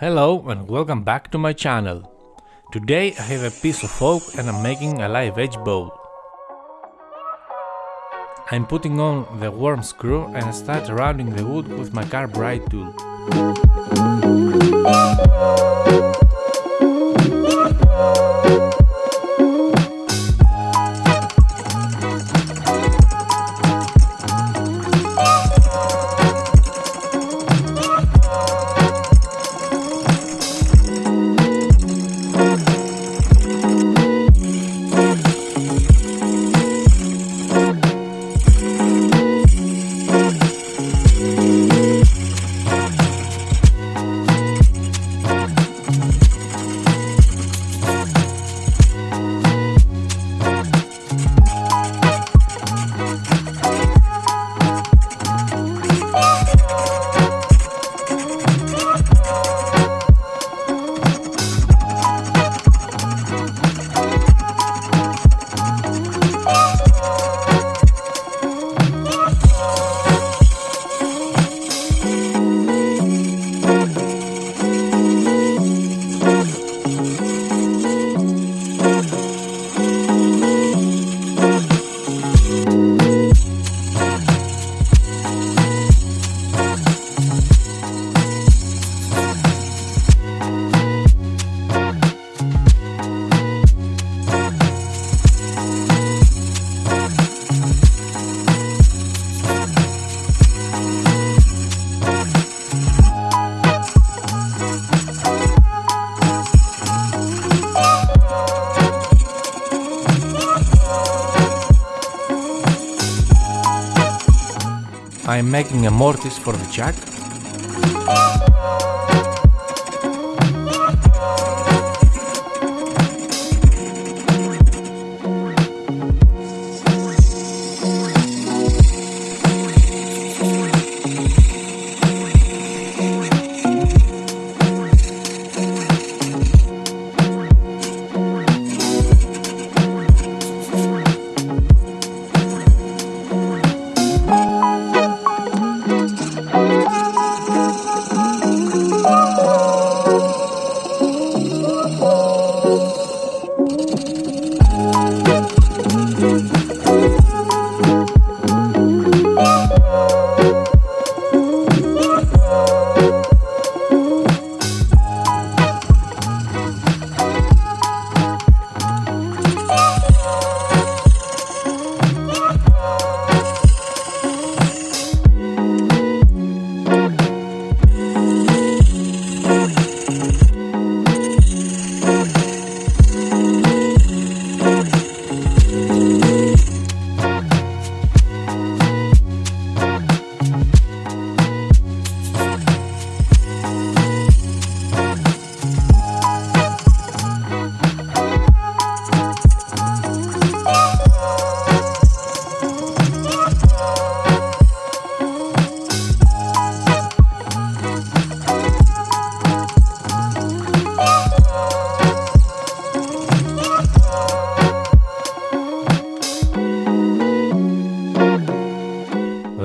Hello and welcome back to my channel. Today I have a piece of oak and I'm making a live edge bowl. I'm putting on the worm screw and I start rounding the wood with my carbide tool. I'm making a mortise for the chuck.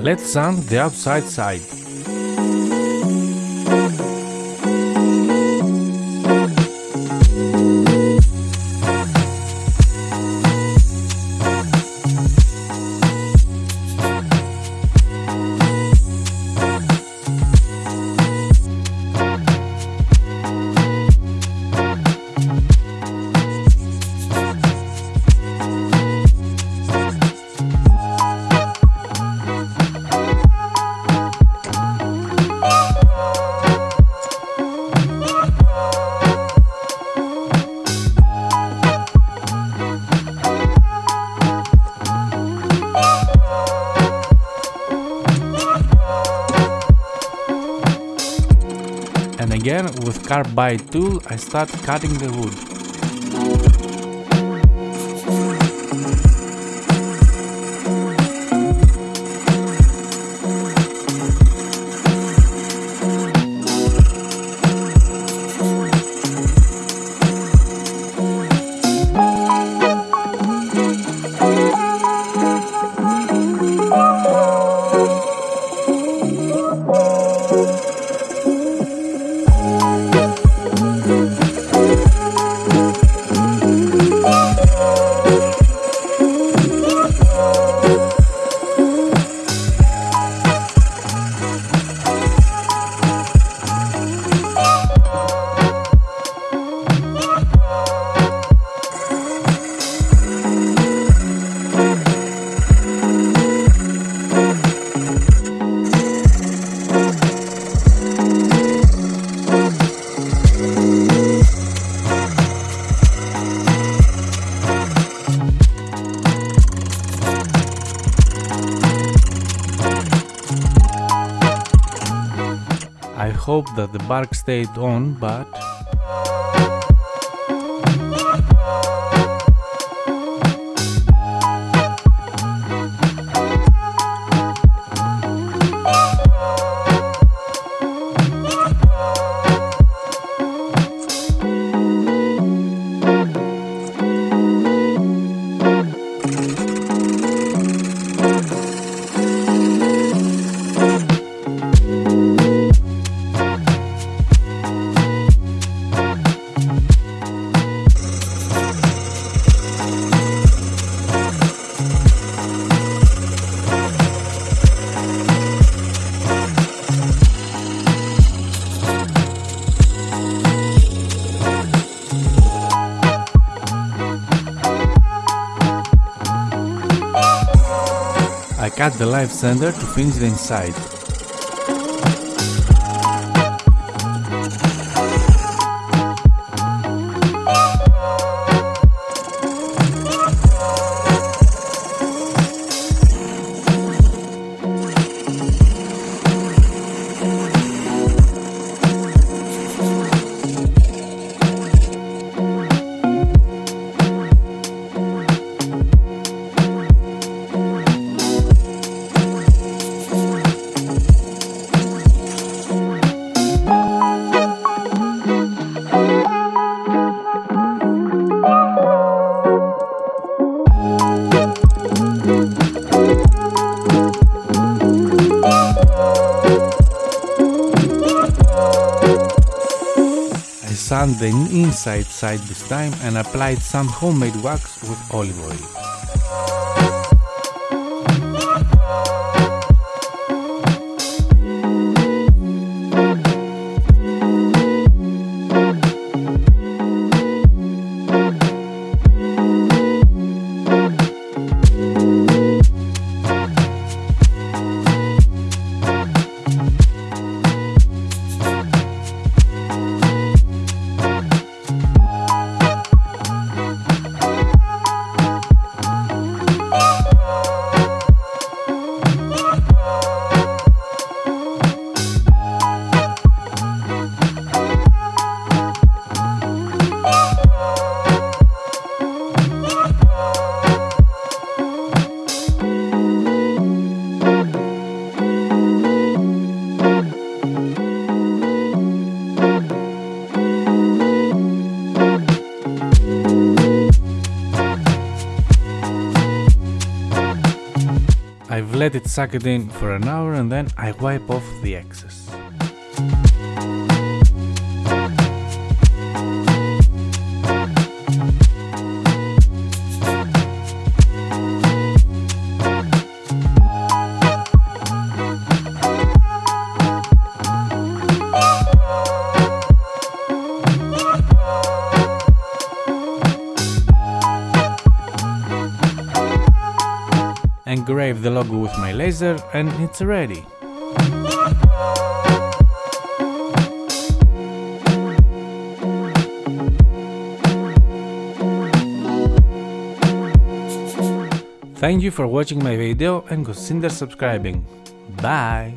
Let's sand the outside side. And again with carbide tool I start cutting the wood. Hope that the bark stayed on, but Cut the live center to finish the inside. The inside side this time and applied some homemade wax with olive oil. Let it suck it in for an hour and then I wipe off the excess. The logo with my laser and it's ready. Thank you for watching my video and consider subscribing. Bye!